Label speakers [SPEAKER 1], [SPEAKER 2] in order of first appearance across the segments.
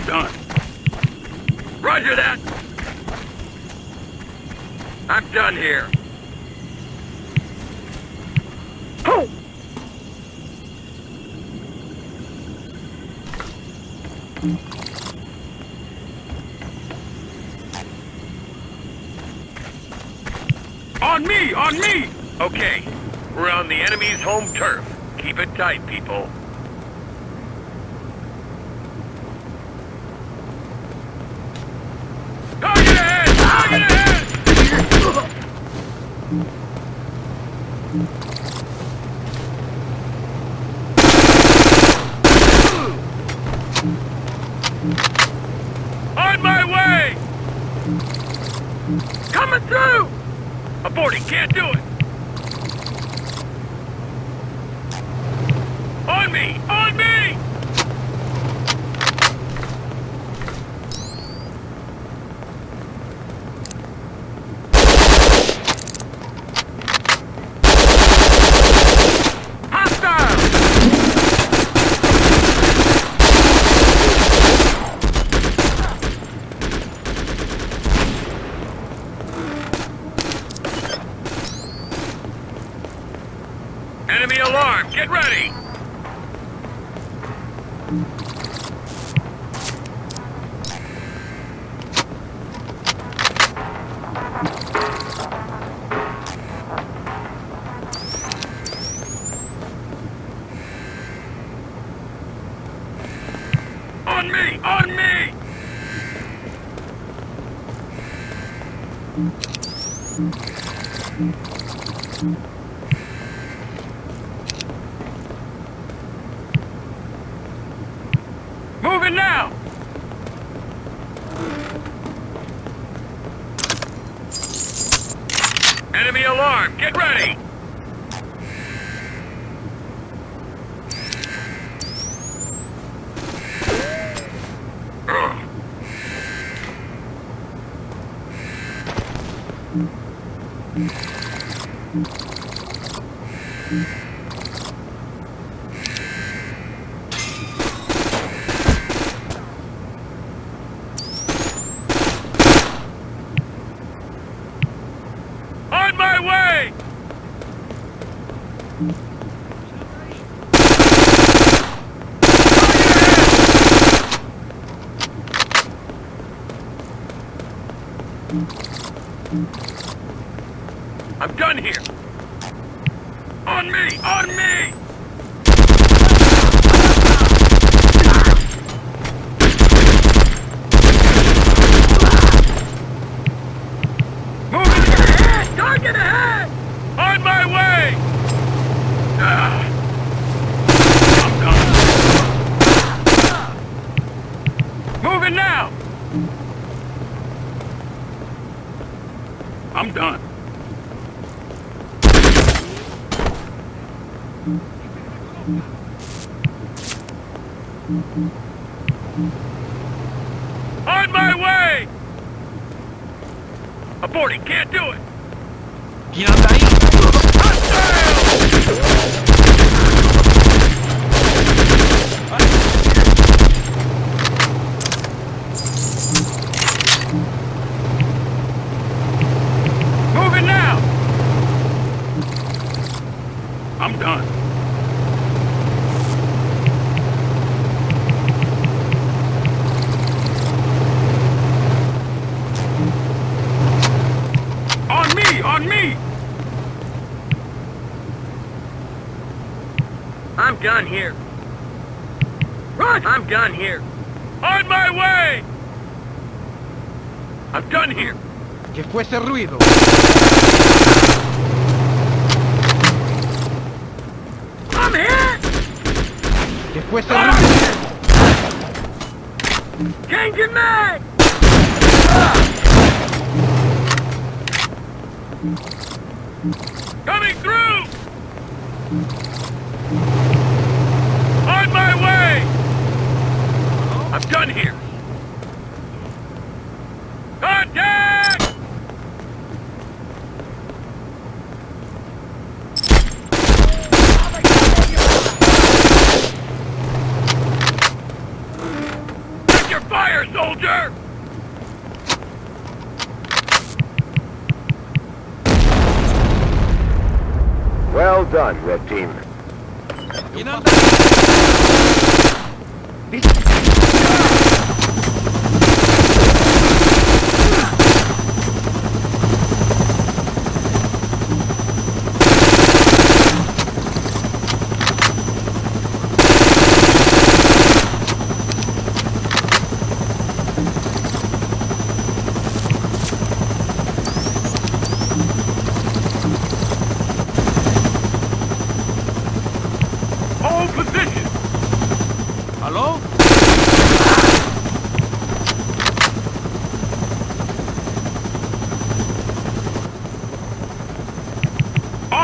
[SPEAKER 1] I'm done. Roger that! I'm done here. Ho! On me! On me! Okay, we're on the enemy's home turf. Keep it tight, people. Target ahead! Target ahead! On my way! Coming through! Aborting, can't do it! Enemy alarm! Get ready! Mm-hmm. On my way! Aborting, can't do it!
[SPEAKER 2] ¿Quién anda ahí?
[SPEAKER 1] Hostile! Moving now! I'm done. On me! On me! done here. Run! I'm done here. On my way! I'm done here.
[SPEAKER 3] Que fue ese ruido?
[SPEAKER 1] I'm hit!
[SPEAKER 3] Que fue ese
[SPEAKER 1] I'm
[SPEAKER 3] ruido?
[SPEAKER 1] Changing mag! Ah! Coming through! On my way! I'm done here. Contact! Check your fire, soldier!
[SPEAKER 4] Well done, Red Team.
[SPEAKER 2] ¿Quién anda ahí?
[SPEAKER 1] Hold position!
[SPEAKER 2] ¿Aló?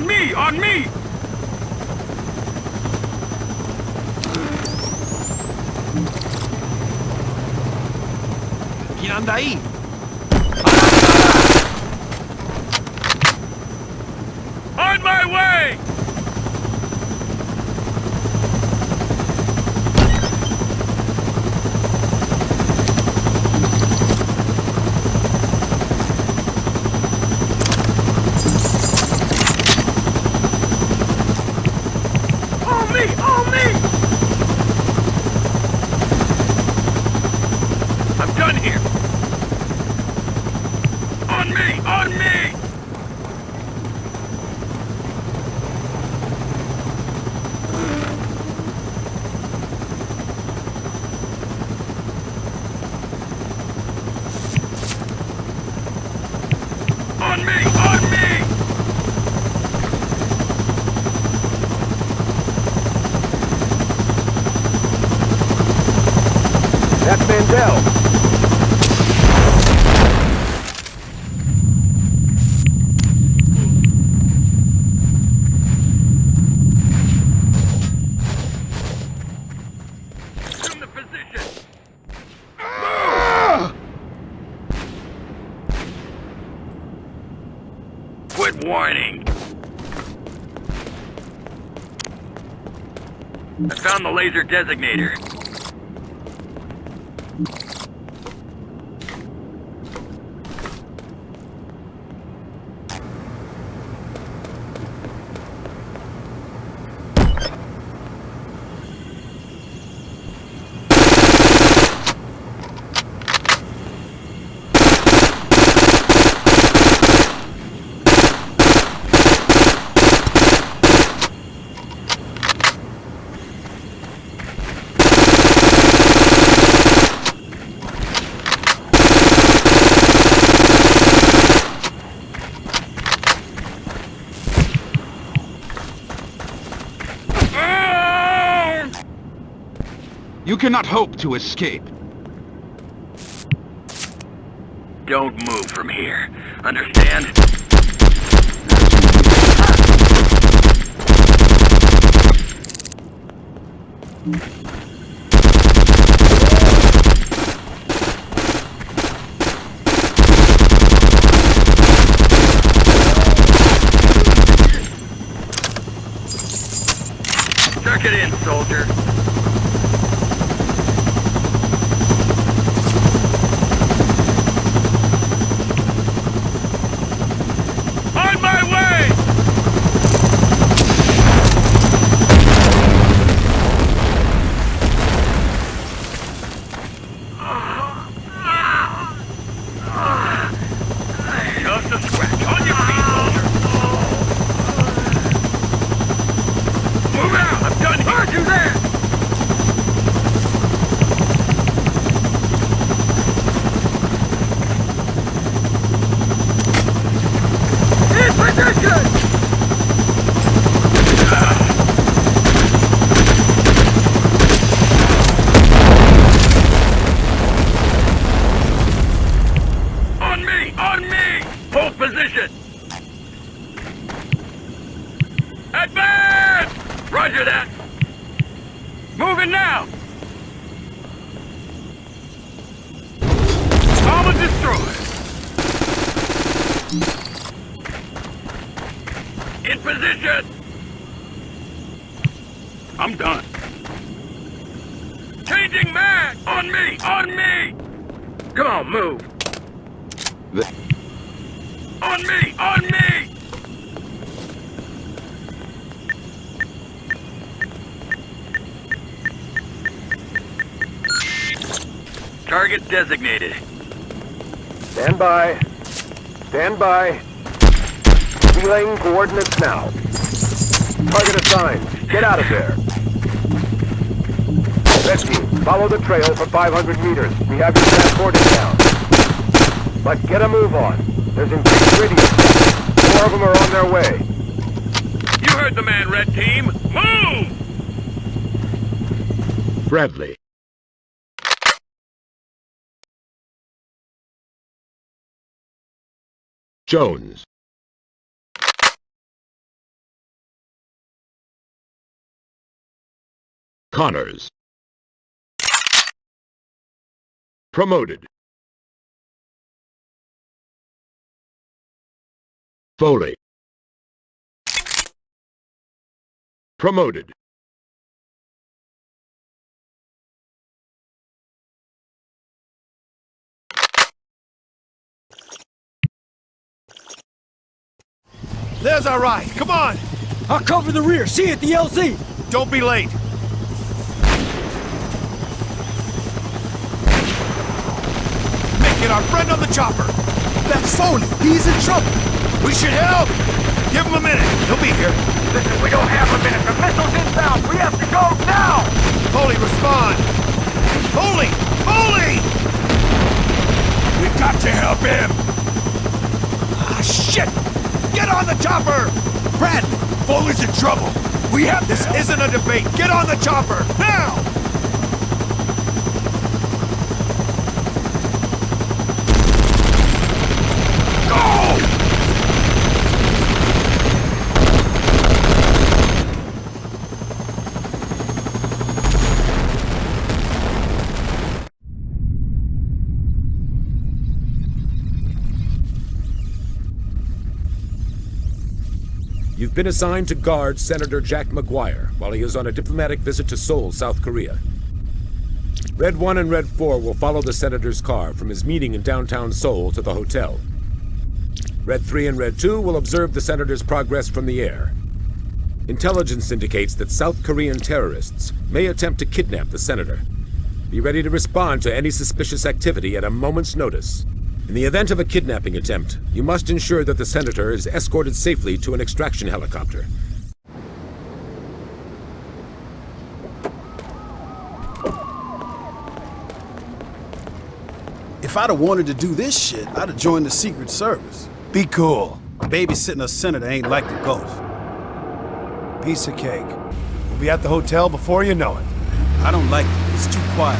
[SPEAKER 1] On me! On me!
[SPEAKER 2] ¿Quién anda ahí?
[SPEAKER 1] On my way! On me! On me! I'm done here! On me! On me! On me! On me!
[SPEAKER 4] That's Mandel.
[SPEAKER 1] Assume the position! Whining! I found the laser designator. Ah!
[SPEAKER 3] You cannot hope to escape.
[SPEAKER 1] Don't move from here. Understand? Tuck it in, soldier. On my way! Just a scratch. On your feet, soldier. Move out! I'm done here! Position! Advance! Roger that! Moving now! Armor destroyed! In position! I'm done. Changing mag! On me! On me! Come on, move!
[SPEAKER 3] The-
[SPEAKER 1] On me! On me! Target designated.
[SPEAKER 4] Stand by. Stand by. Relaying coordinates now. Target assigned. Get out of there. Rescue, follow the trail for 500 meters. We have you transported down. But get a move on. There's increased radio threat. More of them are on their way.
[SPEAKER 1] You heard the man, Red Team. Move!
[SPEAKER 3] Bradley. Jones. Connors. Promoted. Foley. Promoted.
[SPEAKER 5] There's our ride. Come on.
[SPEAKER 6] I'll cover the rear. See you at the LZ.
[SPEAKER 5] Don't be late. Mick, get our friend on the chopper. That's Foley. He's in trouble. We should help. Give him a minute. He'll be here.
[SPEAKER 1] Listen, we don't have a minute. The missile's inbound. We have to go now!
[SPEAKER 5] Foley, respond. Foley! Foley! We've got to help him. Ah, shit! Get on the chopper! Brad, Foley's in trouble. We have this. Isn't a debate. Get on the chopper now! Go!
[SPEAKER 7] You've been assigned to guard Senator Jack McGuire while he is on a diplomatic visit to Seoul, South Korea. Red 1 and Red 4 will follow the Senator's car from his meeting in downtown Seoul to the hotel. Red 3 and Red 2 will observe the Senator's progress from the air. Intelligence indicates that South Korean terrorists may attempt to kidnap the Senator. Be ready to respond to any suspicious activity at a moment's notice. In the event of a kidnapping attempt, you must ensure that the Senator is escorted safely to an extraction helicopter.
[SPEAKER 8] If I'd have wanted to do this shit, I'd have joined the Secret Service.
[SPEAKER 5] Be cool.
[SPEAKER 8] Babysitting a senator ain't like the ghost.
[SPEAKER 5] Piece of cake. We'll be at the hotel before you know it.
[SPEAKER 8] I don't like it. It's too quiet.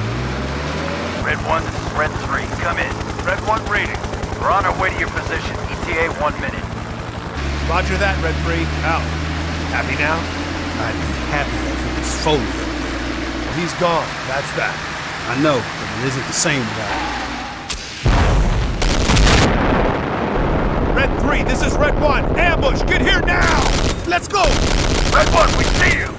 [SPEAKER 9] Red 1, Red 3. Come in.
[SPEAKER 1] Red 1 reading.
[SPEAKER 9] We're on our way to your position. ETA one minute.
[SPEAKER 5] Roger that, Red 3. Out. Happy now?
[SPEAKER 8] I'd be happy if it was Foley up there.
[SPEAKER 5] Well, he's gone. That's that.
[SPEAKER 8] I know, but it isn't the same without him.
[SPEAKER 5] Red 3, this is Red 1. Ambush! Get here now! Let's go!
[SPEAKER 1] Red 1, we see you!